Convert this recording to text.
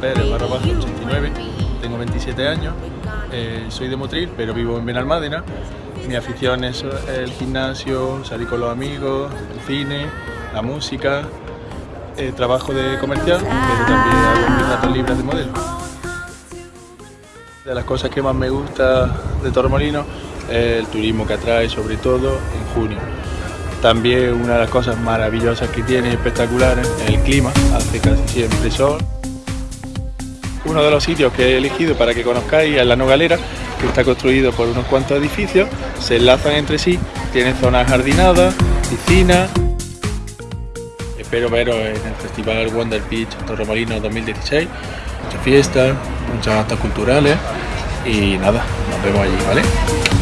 Pérez, barra baja 89, tengo 27 años, eh, soy de Motril, pero vivo en Benalmádena. Mi afición es el gimnasio, salir con los amigos, el cine, la música, eh, trabajo de comercial, pero también hago mis ratos libres de modelo. De las cosas que más me gusta de Torremolinos es el turismo que atrae, sobre todo en junio. También una de las cosas maravillosas que tiene, espectaculares, es el clima, hace casi siempre sol. Uno de los sitios que he elegido para que conozcáis es la Nogalera, que está construido por unos cuantos edificios, se enlazan entre sí, tiene zonas jardinadas, piscinas. Espero veros en el Festival Wonder Beach Torremolinos 2016. Muchas fiestas, muchas actos culturales y nada, nos vemos allí, ¿vale?